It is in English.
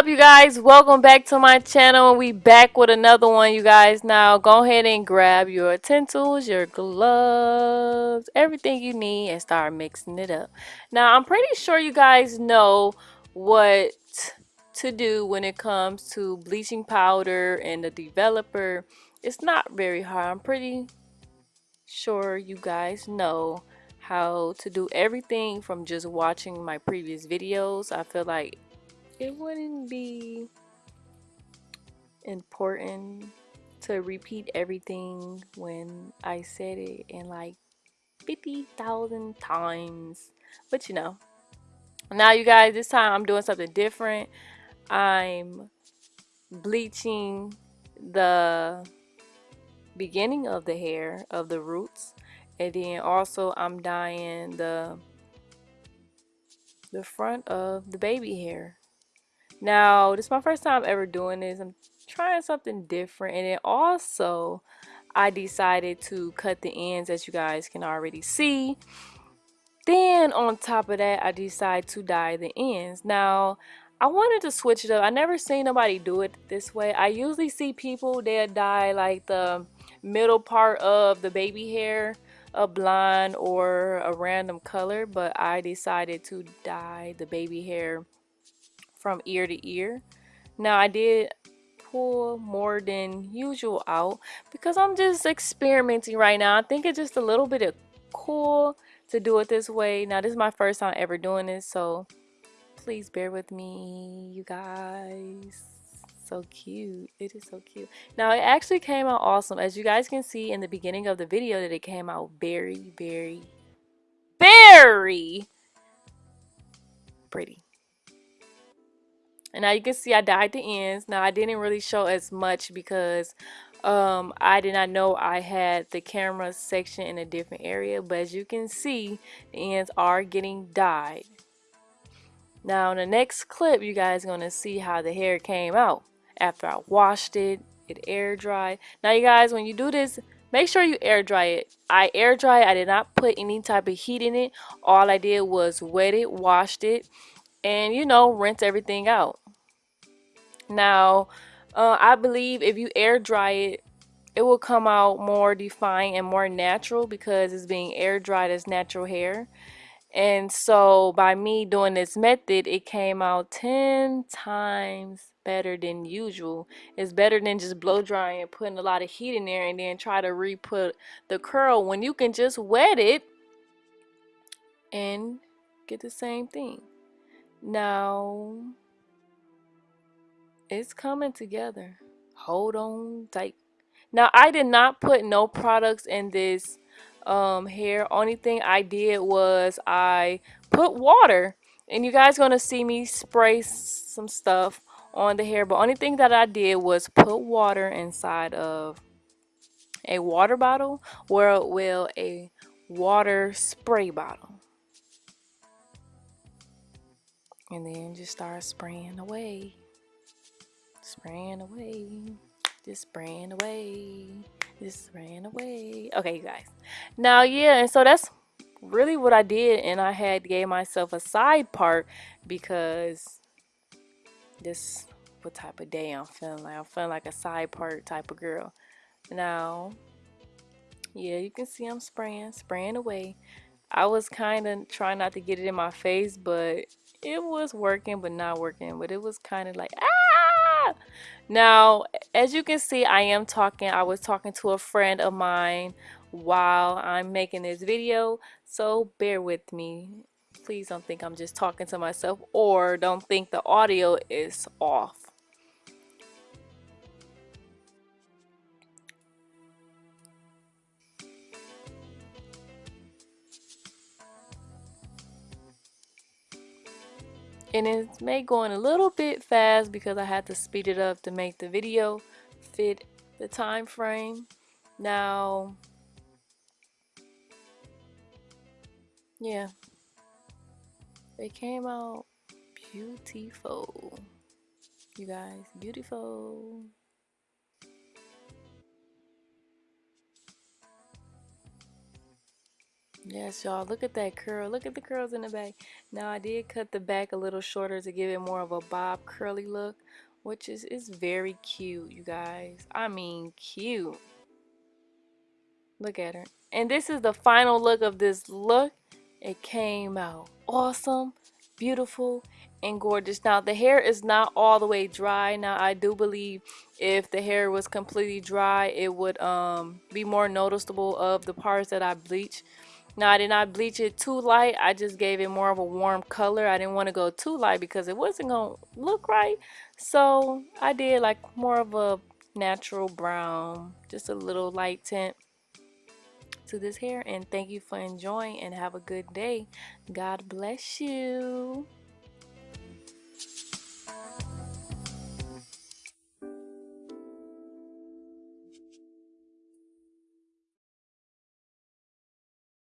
up you guys? Welcome back to my channel. We back with another one you guys. Now go ahead and grab your utensils your gloves everything you need and start mixing it up. Now i'm pretty sure you guys know what to do when it comes to bleaching powder and the developer. It's not very hard. I'm pretty sure you guys know how to do everything from just watching my previous videos. I feel like it wouldn't be important to repeat everything when I said it in like 50,000 times. But you know, now you guys, this time I'm doing something different. I'm bleaching the beginning of the hair of the roots and then also I'm dyeing the the front of the baby hair now, this is my first time ever doing this. I'm trying something different. And then also, I decided to cut the ends as you guys can already see. Then on top of that, I decided to dye the ends. Now, I wanted to switch it up. I never seen nobody do it this way. I usually see people that dye like the middle part of the baby hair a blonde or a random color but I decided to dye the baby hair from ear to ear. Now I did pull more than usual out because I'm just experimenting right now. I think it's just a little bit of cool to do it this way. Now this is my first time ever doing this so please bear with me you guys. So cute. It is so cute. Now it actually came out awesome. As you guys can see in the beginning of the video that it came out very, very, very pretty. And now you can see I dyed the ends. Now I didn't really show as much because um, I did not know I had the camera section in a different area. But as you can see, the ends are getting dyed. Now in the next clip, you guys are going to see how the hair came out after I washed it, it air dried. Now you guys, when you do this, make sure you air dry it. I air dry it. I did not put any type of heat in it. All I did was wet it, washed it, and you know, rinse everything out. Now, uh, I believe if you air dry it, it will come out more defined and more natural because it's being air dried as natural hair. And so by me doing this method, it came out 10 times better than usual. It's better than just blow drying and putting a lot of heat in there and then try to re-put the curl when you can just wet it and get the same thing. Now, it's coming together. Hold on tight. Now, I did not put no products in this um, hair. Only thing I did was I put water. And you guys going to see me spray some stuff on the hair. But only thing that I did was put water inside of a water bottle. Or, well, a water spray bottle. And then just start spraying away. Spraying away. Just spraying away. Just spraying away. Okay you guys. Now yeah and so that's really what I did and I had gave myself a side part because this what type of day I'm feeling like. I'm feeling like a side part type of girl. Now yeah you can see I'm spraying spraying away. I was kind of trying not to get it in my face but it was working but not working but it was kind of like ah now, as you can see, I am talking. I was talking to a friend of mine while I'm making this video. So bear with me. Please don't think I'm just talking to myself or don't think the audio is off. And it may going a little bit fast because I had to speed it up to make the video fit the time frame. Now yeah. It came out beautiful. You guys beautiful Yes, y'all, look at that curl. Look at the curls in the back. Now, I did cut the back a little shorter to give it more of a bob curly look, which is, is very cute, you guys. I mean, cute. Look at her. And this is the final look of this look. It came out awesome, beautiful, and gorgeous. Now, the hair is not all the way dry. Now, I do believe if the hair was completely dry, it would um, be more noticeable of the parts that I bleached. Now, I did not bleach it too light. I just gave it more of a warm color. I didn't want to go too light because it wasn't going to look right. So, I did like more of a natural brown, just a little light tint to this hair and thank you for enjoying and have a good day god bless you